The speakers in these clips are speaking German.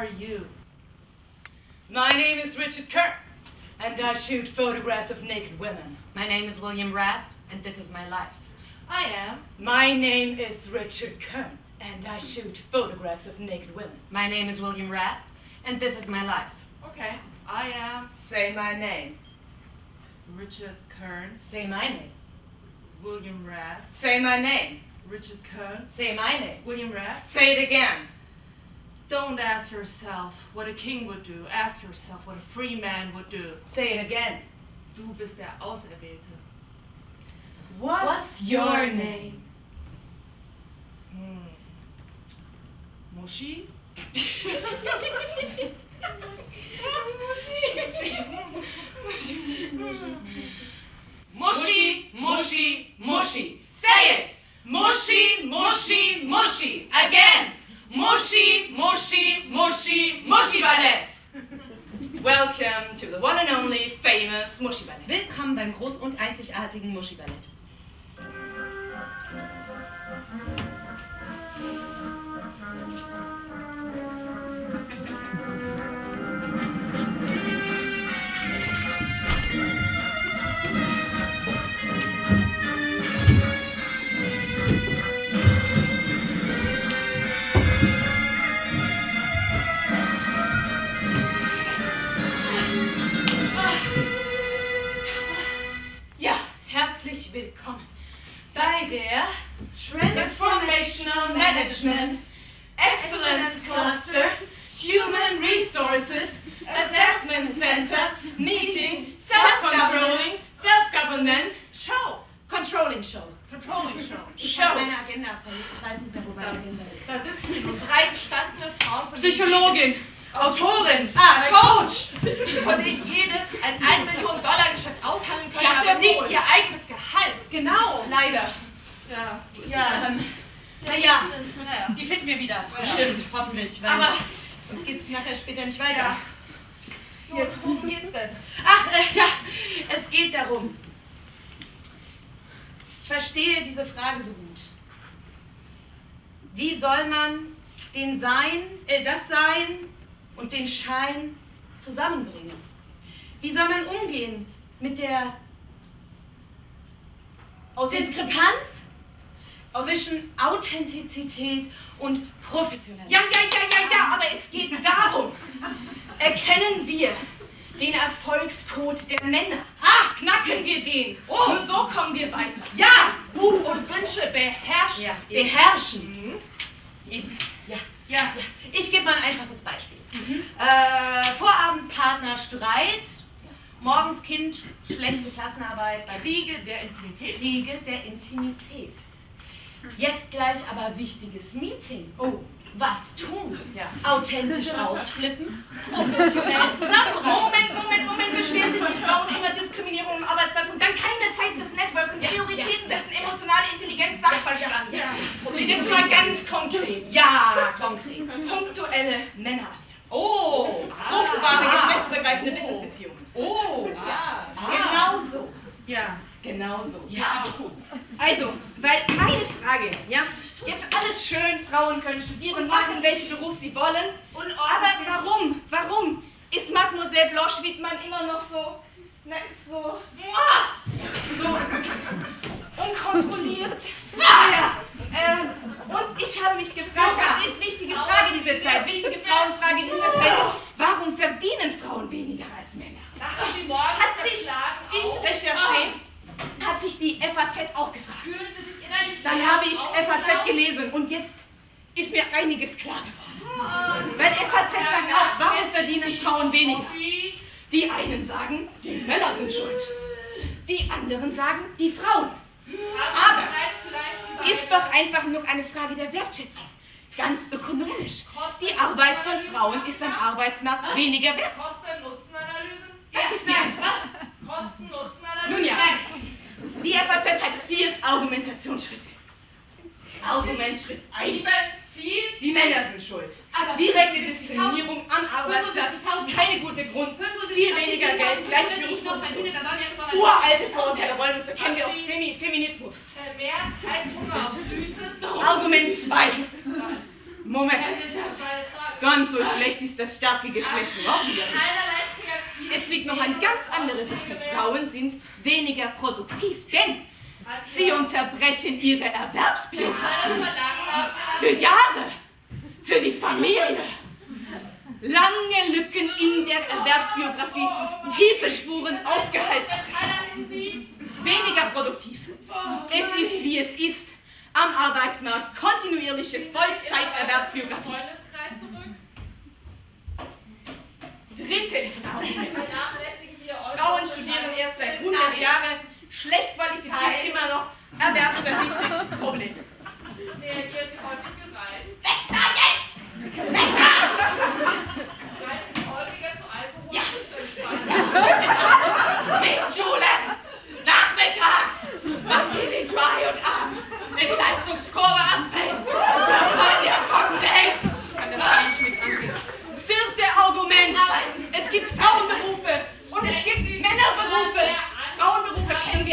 are you? My name is Richard Kern, and I shoot photographs of naked women. My name is William Rast, and this is my life. I am. My name is Richard Kern, and I shoot photographs of naked women. My name is William Rast, and this is my life. Okay. I am Say my name. Richard Kern. Say my name. William Rast. Say my name. Richard Kern. Say my name. William Rast. Say it again. Don't ask yourself what a king would do. Ask yourself what a free man would do. Say it again. Du bist der Auserwählte. What's, your name? Hm. Muschi? Mushy, mushy, mushy. Say it. Mushy, mushy, mushy. Again. Mushy, mushy, mushy, mushy ballet. Welcome to the one and only famous Mushy Ballet. Willkommen beim groß und einzigartigen Muschi-Ballett. Ja, Cluster Human Resources Assessment Center Meeting Self-Controlling Self-Government Show! Controlling Show. Controlling Show. Ich Show. habe meine Agenda verlegt. Ich weiß nicht mehr, wo meine Agenda ist. Da sitzen drei gestandene Frauen, von Psychologin, Autorin, ah, Coach. von denen jede ein 1 Million Dollar Geschäft aushandeln können, Ja, aber nicht ihr eigenes Gehalt. Genau, leider. Ja, Ja, naja, naja. die finden wir wieder. Bestimmt, hoffentlich. Weil Aber uns geht es nachher später nicht weiter. Ja. Jetzt, worum geht's denn? Ach, äh, ja, es geht darum. Ich verstehe diese Frage so gut. Wie soll man den Sein, äh, das Sein und den Schein zusammenbringen? Wie soll man umgehen mit der Diskrepanz zwischen Authentizität und Professionalität? Ja, ja, ja, ja, ja, aber es geht darum. Erkennen wir den Erfolgscode der Männer. Ah, knacken wir den. Oh. Nur so kommen wir weiter. Ja! Wut und Wünsche beherrschen. Ja, beherrschen. Mhm. Ja. Ja, Ja, ich gebe mal ein einfaches Beispiel. Äh, Vorabendpartner Streit, morgens Kind, schlechte Klassenarbeit, bei Kriege der Intimität. Kriege der Intimität. Jetzt gleich aber wichtiges Meeting. Oh, Was tun? ja. Authentisch ausflippen, professionell zusammenreißen. Moment, Moment, Moment, beschweren sich die Frauen immer Diskriminierung im Arbeitsplatz und dann keine Zeit fürs Networking, Ja, Prioritäten ja, setzen, emotionale Intelligenz, Sachverstand. Ja. Jetzt mal ganz konkret. Ja, konkret. Punktuelle Männer. Oh, Fruchtbare, ah, geschlechtsübergreifende oh. Businessbeziehungen. Oh, Ah. Genau so. Ja. Genau so. Ja. Also, weil meine Frage, ja, jetzt alles schön, Frauen können studieren, machen welchen Beruf sie wollen. Aber warum, warum ist Mademoiselle Blanche-Wittmann immer noch so, na, so, so unkontrolliert? Ja. Ähm, und ich habe mich gefragt, was ist wichtige Frage dieser Zeit? Wichtige Frauenfrage dieser Zeit ist, warum verdienen Frauen weniger als Männer? Hat sich, ich recherchiere, hat sich die FAZ auch gefragt. Dann habe ich FAZ gelesen und jetzt ist mir einiges klar geworden. Weil FAZ sagt auch, warum verdienen Frauen weniger? Die einen sagen, die Männer sind schuld. Die anderen sagen, die Frauen. Aber Ist doch einfach nur eine Frage der Wertschätzung. Ganz ökonomisch. Die Arbeit von Frauen ist am Arbeitsmarkt weniger wert. Kosten-Nutzen-Analysen? Das ist die Antwort. Kosten-Nutzen-Analysen? Nun ja, die FAZ hat vier Argumentationsschritte. Argument Schritt 1. Liebe viel. Die Männer sind schuld. Aber Direkte Diskriminierung am Arbeitsplatz, keine gute Grund, viel weniger Geld, Gleichführungsfunktion. Uralte Vorurteile, Rollenmuster kennen wir aus Femi Feminismus. Äh, Mehr als Hunger auf Süßes. Argument 2. Moment. Ganz so schlecht ist das starke Geschlecht überhaupt nicht. Es liegt noch eine ganz andere Sache. Frauen sind weniger produktiv, denn sie unterbrechen ihre Erwerbsbiografie für Jahre, für die Familie. Lange Lücken in der Erwerbsbiografie, tiefe Spuren aufgeheizt. Weniger produktiv. Es ist wie es ist. Am Arbeitsmarkt kontinuierliche Vollzeiterwerbsbiografie. Dritte Ihr Frauen studieren erst seit 100 Jahren, schlecht qualifiziert immer noch, Erwerbsstatistik, Problem.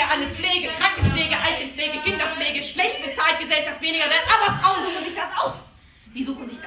Alle. Pflege, Krankenpflege, Altenpflege, Kinderpflege, schlecht bezahlt, Gesellschaft weniger wert. Aber Frauen suchen sich das aus. Die suchen sich das aus.